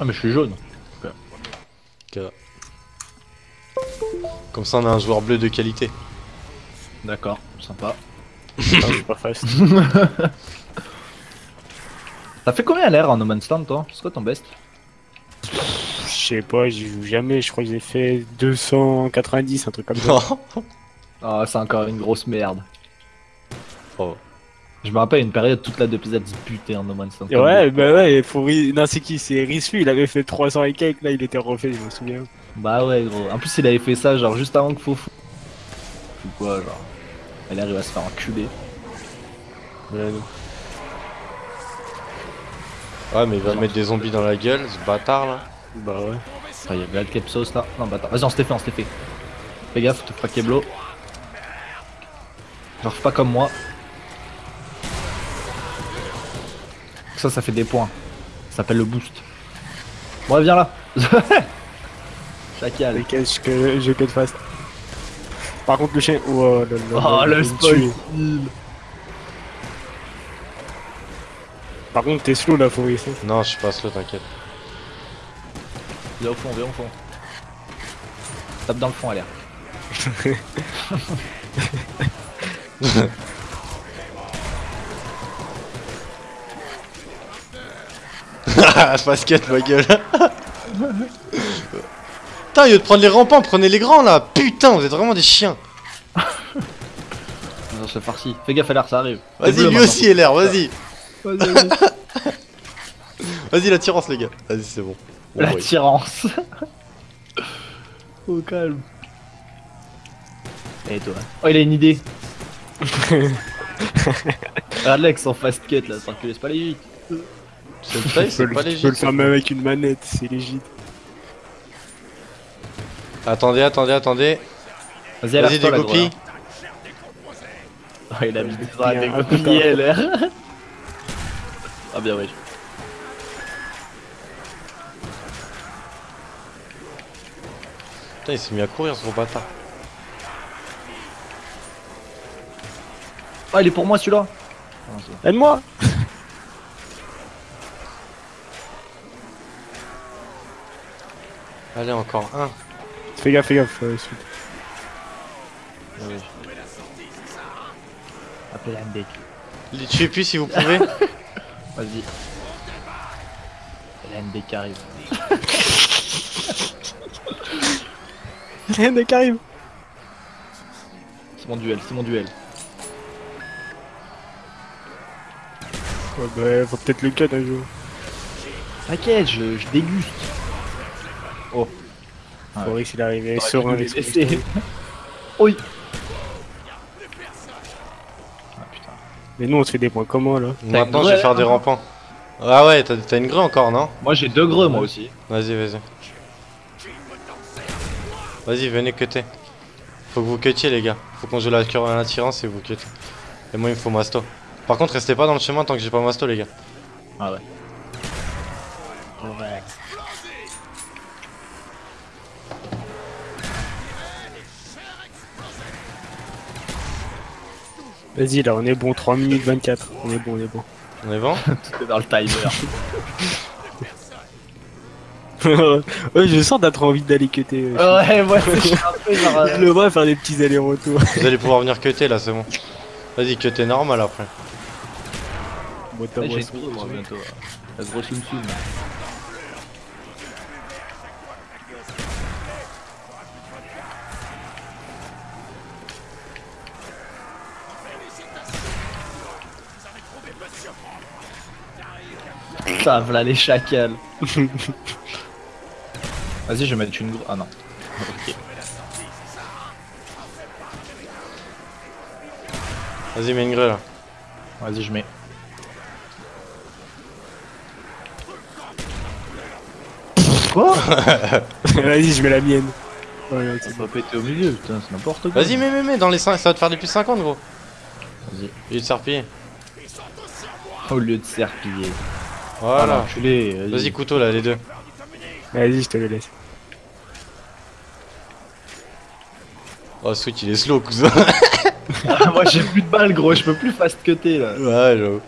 Ah, mais je suis jaune. Ok. Comme ça, on a un joueur bleu de qualité. D'accord, sympa. Ah, pas fast. T'as fait combien à l'air en No Man's Land, toi? C'est quoi ton best? Je sais pas, j'y joue jamais. Je crois que j'ai fait 290, un truc comme ça. Ah, c'est encore une grosse merde. Oh. Je me rappelle une période, toute la se butait en No Man's Land. Et ouais, bah ouais, faut ri- Non, c'est qui? C'est Rissu, il avait fait 300 et quelques, là il était refait, je me souviens. Bah ouais, gros. En plus, il avait fait ça, genre, juste avant que Fofou. Ou quoi, genre. Elle arrive à se faire enculer. Ouais, mais il va mettre des zombies dans la gueule, ce bâtard là. Bah ouais. Ah, il y avait le Kepsos là. Non, attends. Vas-y, on se l'est fait, on se l'est fait. Fais gaffe, te pas Keblo. Genre, pas comme moi. Ça, ça fait des points. Ça s'appelle le boost. Bon, viens là. Chacal. Cases que je cut fast. Par contre, le chien. Oh, le, le, Oh, le il me spoil. Par contre, t'es slow là, faut ici. Non, je suis pas slow, t'inquiète. Viens au fond, viens au fond. Tape dans le fond, à l'air. Ah, basket, ma gueule. Putain, au lieu de prendre les rampants, prenez les grands là. Putain, vous êtes vraiment des chiens. Non, c'est farci. Fais gaffe à l'air, ça arrive. Vas-y, lui aussi, est l'air, vas-y. Vas-y, vas-y. Vas-y, l'attirance, les gars. Vas-y, c'est bon. Bon, La oui. tirance. Au calme. Et toi? Oh, il a une idée. Regarde Lex en fast cut là, laisse pas les vite. C'est le taille, Tu peux c'est le, pas tu léger. peux le faire même avec une manette, c'est légit. Attendez, attendez, attendez. Vas-y, à Vas-y, l'air, des la copies. Oh, il a mis des Ah, copies, LR. Ah bien, ouais. Putain, il s'est mis à courir, ce gros bâtard. Oh, il est pour moi celui-là. Aide-moi Allez, encore un. Fais gaffe, fais gaffe. euh, suite. Appelle un deck. Les tuez plus si vous pouvez. Vas-y. Il y a un deck qui arrive. Rien qui arrive. C'est mon duel, c'est mon duel. Ouais, bah, faut peut-être le cut un jour. T'inquiète, je, je déguste. Oh. Ah ouais. Boris il est arrivé laisser. pistolet. Oui. Ah putain. Mais nous on se fait des points comment là Maintenant, je vais faire des rampants. Ah ouais, t'as t'as une grue encore, non Moi j'ai deux greux moi aussi. Vas-y, vas-y. Vas-y, venez cutter. Faut que vous cutiez, les gars. Faut qu'on joue la cure à l'attirance et vous cuttez. Et moi, il me faut masto. Par contre, restez pas dans le chemin tant que j'ai pas masto, les gars. Ah ouais. Vas-y là on est bon, 3 minutes 24. On est bon, on est bon. On est bon Tout est dans le timer. ouais, je sens d'être envie d'aller cutter. euh, ouais, ouais, c'est un peu genre. euh, Je le vois faire des petits allers-retours. Vous allez pouvoir venir cutter, là, c'est bon. Vas-y, cutter normal après. Bon, t'as Ouais, moi bientôt. La grosse soum Putain, voilà les chacals. Vas-y, je vais mettre une grue. Ah non. Ok. Vas-y, mets une grue, là. Vas-y, je mets. Quoi Vas-y, je mets la mienne. Ouais, Ça va péter au milieu, putain, c'est n'importe quoi. Vas-y, mets, mets, mets, dans les 5, ça va te faire des plus 50, gros. Vas-y. Il est de serpiller. Au lieu de serpiller. Voilà. Vas-y, couteau, là, les deux. Vas-y, je te le laisse. Oh, Switch, il est slow, cousin. Ah, moi j'ai plus de balles, gros, je peux plus fast cutter là. ouais, j'avoue.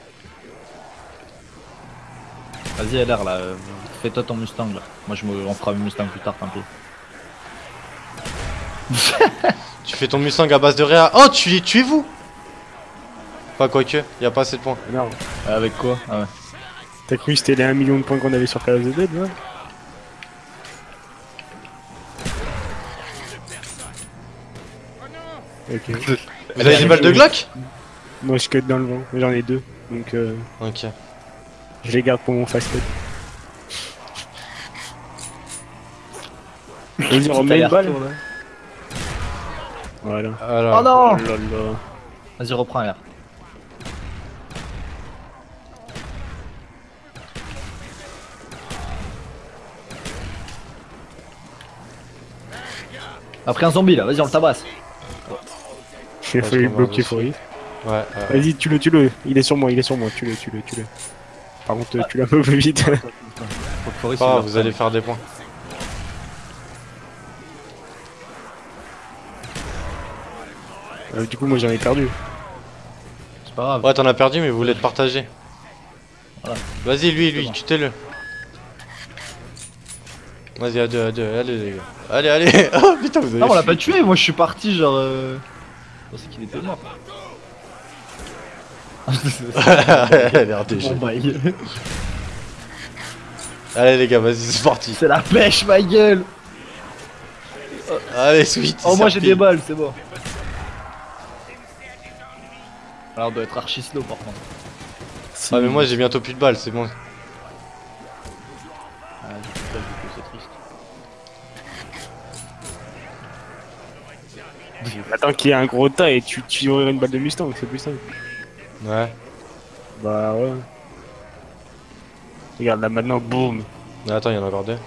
Vas-y, l'air là. euh, fais-toi ton Mustang là. Moi, je me... on fera un Mustang plus tard, tant pis. Tu fais ton Mustang à base de réa. Oh, tu les tuez-vous Enfin, quoique, y a pas assez de points. Non. Euh, Avec quoi? Ah ouais. T'as cru que c'était les 1 million de points qu'on avait sur Call of the Dead, là Ok. Vous avez des balles de Glock? Moi je cut dans le vent, j'en ai deux. Donc euh, Ok. je les garde pour mon fast cut. Vas-y, remets une balle. Voilà. Alors, Oh non Oh. Vas-y, reprends là. Après un zombie là, vas-y on le tabasse. J'ai Parce failli bloquer. Foris. ouais, ouais. Vas-y, tue-le, tue-le. Il est sur moi, il est sur moi. Tue-le, tue-le, tue-le. Par contre, euh, tue-le un peu plus vite. Faut le vous allez faire des points. Euh, du coup, moi j'en ai perdu. C'est pas grave. Ouais, t'en as perdu, mais vous voulez te partager. Voilà. Vas-y, lui, lui, bon. tue-le. Vas-y, à deux, à deux, allez les gars. Allez, allez Oh putain, vous avez. Non, on l'a pas tué, moi je suis parti genre. Euh... Je pensais qu'il était mort. Elle a l'air Allez les gars, vas-y, c'est parti. C'est la pêche, ma gueule! Allez, sweet. Oh, moi j'ai des balles, c'est bon. Alors, on doit être archi slow par contre. Ah, mais moi j'ai bientôt plus de balles, c'est bon. Ah, j'ai plus de balles, du coup, c'est triste. Attends qu'il y ait un gros tas et tu tu aurais une balle de Mustang, c'est plus simple. Ouais. Bah ouais. Regarde là maintenant, boum. Mais attends, il y en a encore deux.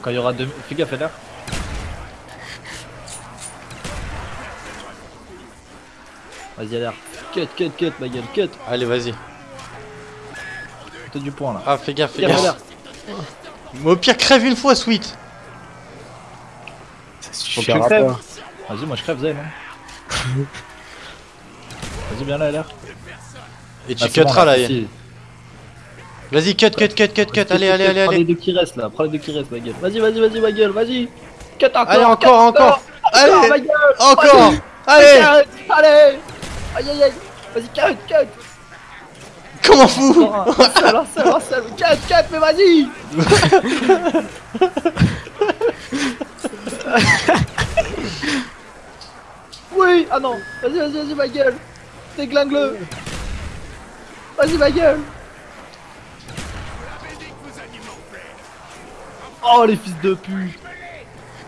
Quand il y aura deux. Fais gaffe, là. Vas-y, l'air. Cut, cut, cut, ma gueule, cut. Allez, vas-y. T'as du point là. Ah, fais gaffe, fais gaffe. Mais au pire, crève une fois, sweet. Faut que tu crèves. Vas-y, moi je crève, Zen. Hein. Vas-y, viens là, l'air. Et tu Ah, c'est bon, cutteras là. si. Vas-y, cut, cut, cut, cut, cut. Allez, allez, allez, Prends les allez. deux qui restent là, prends les deux qui restent, ma gueule. Vas-y, vas-y, vas-y, ma gueule, vas-y. Cut encore. Allez, cut encore, encore. encore, Allez, ma gueule. encore. Allez. Allez. Aïe, aïe, aïe. Vas-y, cut, cut. Comment fou un seul, un seul, un seul. Cut, cut, mais vas-y. oui, ah non. Vas-y, vas-y, vas-y, ma gueule. Déglingue-le. Vas-y, ma gueule. Oh, les fils de pute.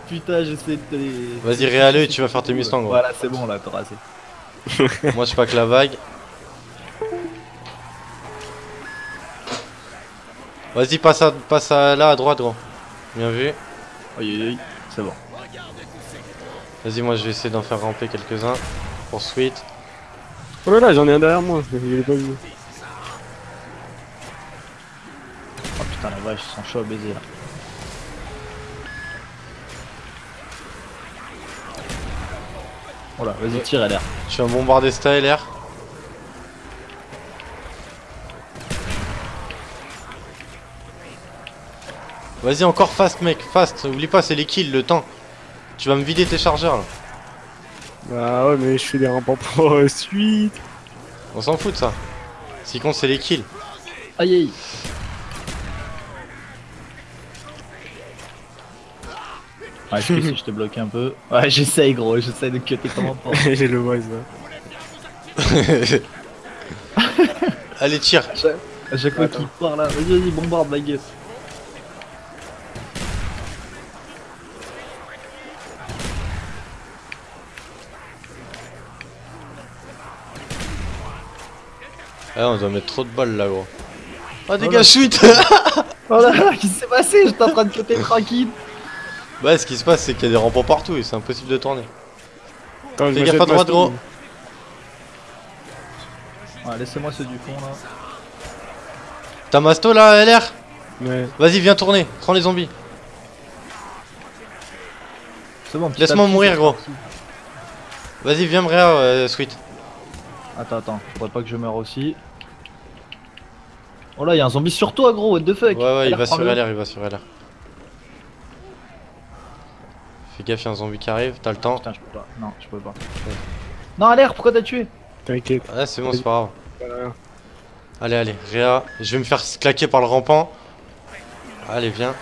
Putain, j'essaie de te les... Vas-y, réale et tu vas faire tes Mustangs. gros. Voilà, c'est bon, là, t'auras assez. Moi, je pack la vague. Vas-y, passe, à, passe à là à droite, gros. Bien vu. Aïe, aïe, aïe. C'est bon. Vas-y, moi, je vais essayer d'en faire ramper quelques-uns. Pour Sweet. Oh là là, j'en ai un derrière moi, je l'ai pas vu. Oh putain, la vache, ils sont chauds à baiser là. Voilà, vas-y, tire à l'air. Je suis un bombardé style air. Vas-y, encore fast, mec, fast. Oublie pas, c'est les kills, le temps. Tu vas me vider tes chargeurs là. Bah ouais, mais je fais des rampants pour euh, suite. On s'en fout de ça. Ce qui compte, c'est les kills. Aïe aïe. Ouais, je sais si je te bloque un peu. Ouais, j'essaye gros, j'essaye de cutter comment pas. J'ai le voice là. Allez, tire. À chaque fois qu'il part là, vas-y, vas-y, bombarde ma gueule. Ah, on doit mettre trop de balles là, gros. Oh, dégage, Sweet Oh là là, qu'est-ce qui s'est passé? J'étais en train de cutter tranquille. Bah, ce qui se passe, c'est qu'il y a des rampants partout et c'est impossible de tourner. Je Fais gaffe à droite, gros. Ouais, laissez-moi ceux du fond là. T'as Masto là, LR Ouais. Vas-y, viens tourner. Prends les zombies. C'est bon, Laisse-moi mourir, gros. Vas-y, viens me réa, euh, Sweet. Attends, attends, faudrait pas que je meure aussi. Oh là, y'a un zombie sur toi, gros, what the fuck Ouais, ouais, il va sur. LR, il va sur LR. Fais gaffe, y'a un zombie qui arrive, t'as le temps. Putain, je peux pas. Non, je peux pas. Non, LR, pourquoi t'as tué? T'inquiète. Ouais, c'est bon, c'est pas grave. Voilà. Allez, allez, Réa, je vais me faire claquer par le rampant. Allez, viens.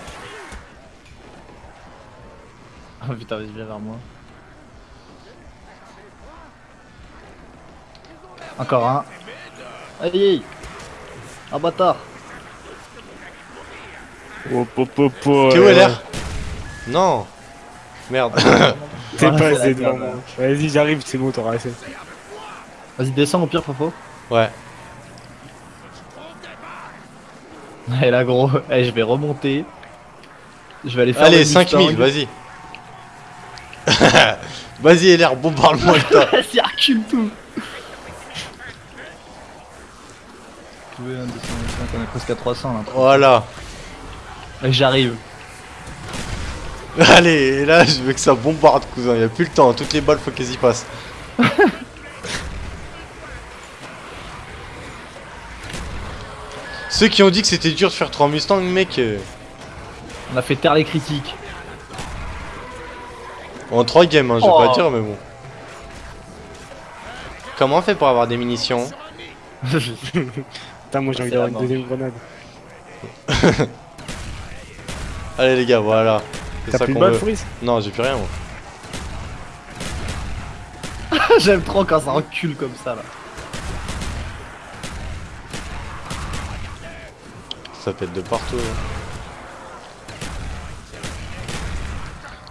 Oh putain, vas-y, viens vers moi. Encore un. Aïe Un bâtard Oh, po, po, po, T'es où LR Non Merde. T'es Voilà, pas assez devant moi. Vas-y, j'arrive, c'est bon, t'auras assez. Vas-y, descends au pire, Fofo. ouais. Et là, gros, eh, je vais remonter. Je vais aller faire Allez, le 5000, Mustang. vas-y. vas-y, LR, bombarde-moi le. Vas-y, recule tout Oui, un 225, on est presque à 300 là. Voilà. J'arrive. Allez, et là, je veux que ça bombarde, cousin. Y a plus le temps. Toutes les balles, faut qu'elles y passent. Ceux qui ont dit que c'était dur de faire 3 Mustangs, mec, euh, On a fait taire les critiques. en 3 games, hein, je vais Oh. pas dire, mais bon. Comment on fait pour avoir des munitions Putain, moi j'ai envie d'avoir une deuxième grenade. Allez, les gars, voilà. T'as ça plus de veut. Fouris Non, j'ai plus rien, moi. J'aime trop quand ça recule comme ça là. Ça pète de partout. hein.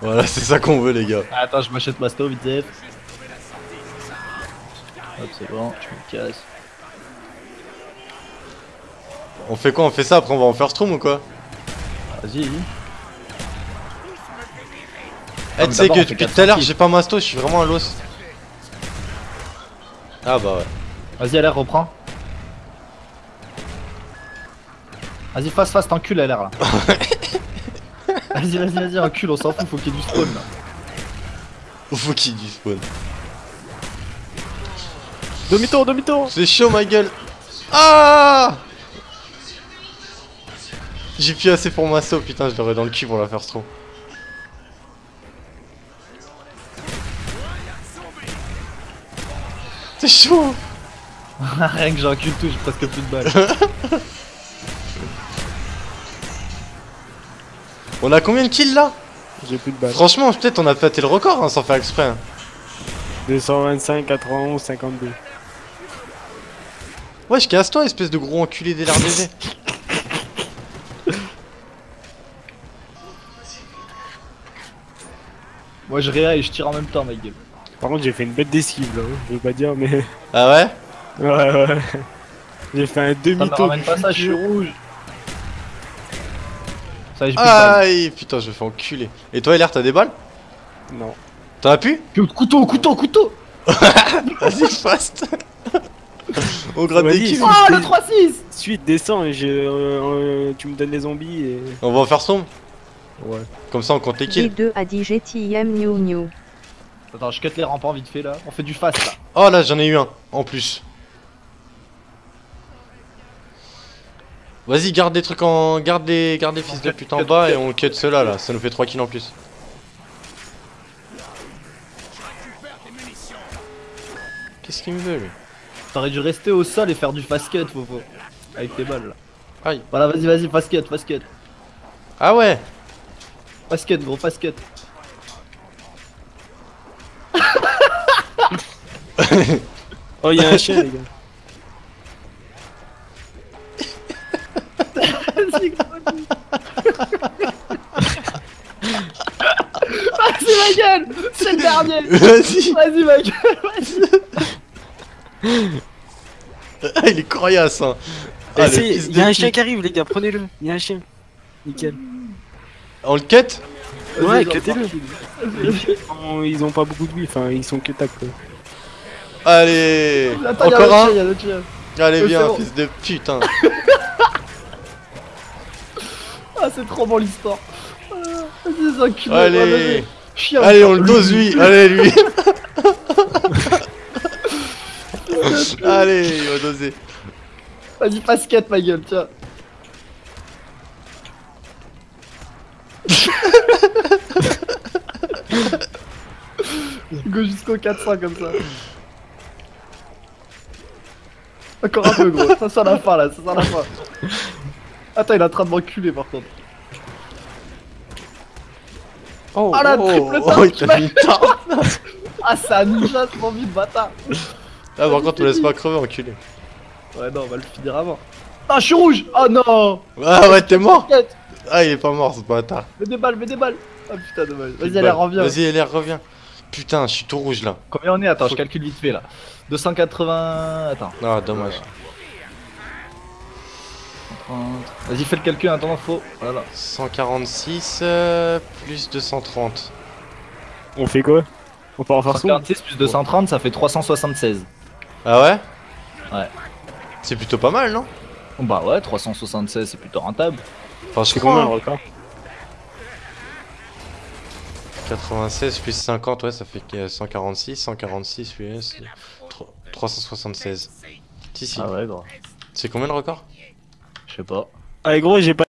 Voilà, c'est ça qu'on veut, les gars. Attends, je m'achète ma stove vite fait. Hop, c'est bon, je me casse. On fait quoi On fait ça, après on va en first room ou quoi Vas-y. Eh, tu sais que depuis tout à l'heure, j'ai pas masto, je suis vraiment à l'os. Ah bah ouais. Vas-y, LR, reprends. Vas-y, face, face, t'encules LR là. vas-y, vas-y, vas-y, encule, on s'en fout, faut qu'il y ait du spawn là. Faut qu'il y ait du spawn. Demi-tour, demi-tour C'est chaud ma gueule. Ah J'ai plus assez pour masto, putain, je l'aurais dans le cul pour la first room. C'est chaud Rien que j'encule tout, j'ai presque plus de balles. On a combien de kills là? J'ai plus de balles. Franchement, peut-être on a pété le record hein, sans faire exprès. hein. 225, 91, 52. Wesh, casse-toi, espèce de gros enculé d'LRDV. Moi, je réa et je tire en même temps, ma gueule. Par contre, j'ai fait une bête d'esquive là, hein. je veux pas dire, mais. Ah ouais? Ouais, ouais. J'ai fait un Ça me demi-tour. pas ça, je suis rouge. Ça j'ai. Aïe, putain, je me fais enculer. Et toi, LR, t'as des balles? Non. T'en as plus Couteau, couteau, couteau Vas-y, fast On gratte des kills. Oh, le 3-6 Suite, descends et je, euh, euh, tu me donnes les zombies et. On va en faire son Ouais. Comme ça, on compte les kills. G2 a dit GTM New New. Attends, je cut les rampants vite fait là. On fait du fast là. Oh là, j'en ai eu un, en plus. Vas-y, garde des trucs en. Garde des, garde des fils de pute en bas et on cut ceux-là là, ça nous fait 3 kills en plus. Qu'est-ce qu'il me veut lui? T'aurais dû rester au sol et faire du fast cut, Fofo. Avec tes balles là. Aïe. Voilà, vas-y, vas-y, fast cut, fast cut. Ah ouais Fast cut, gros, fast cut. Oh, y'a un chien, les gars. Vas-y, gros, vas-y. Vas-y, ma gueule C'est le dernier Vas-y Vas-y, ma gueule, vas-y Ah, il est coriace hein Eh, Ah, si, fils de y'a un chien qui arrive, les gars, prenez-le. Y'a un chien. Nickel. On le cut Ouais, vas-y. Ils ont, ils ont pas beaucoup de vie, enfin, ils sont que tac quoi. Allez Attends, Encore chien, un y'a le chien. Allez viens, bon. fils de putain Ah, c'est trop bon l'histoire. Ah, Vas-y, les enculés. Allez. Chien. Allez, on le dose lui Allez, lui Allez, il va doser Vas-y, basket, ma gueule, tiens. Go jusqu'au 400 comme ça. Encore un peu gros, ça sent la fin là, ça sent la fin. Attends, il est en train de m'enculer par contre. Oh, Ah, la oh, triple oh, il t'a mis une. Ah, c'est un ninja ce vite, bâtard. Ah, par contre, on laisse pas crever, enculé. Ouais, non, on va le finir avant. Ah, je suis rouge Oh non Ah ouais, t'es mort Ah, il est pas mort, ce bâtard. Mets des balles, mets des balles Ah putain, dommage. Vas-y, allez, reviens. Vas-y, allez, reviens. Putain, je suis tout rouge là. Combien on est Attends, je calcule vite fait là. 280. Attends. Ah, dommage. 30. Vas-y, fais le calcul, attends, faut. Voilà. 146 euh, plus 230. On fait quoi? On part en farce 146 plus 230, ça fait 376. Ah ouais? Ouais. C'est plutôt pas mal, non? Bah ouais, 376, c'est plutôt rentable. Enfin, je C'est crois. combien le hein. record? 96 plus 50, ouais, ça fait que 146. 146 plus c'est tro- 376. Si, si. Ah ouais, gros. C'est combien le record? Je sais pas. Allez gros, j'ai pas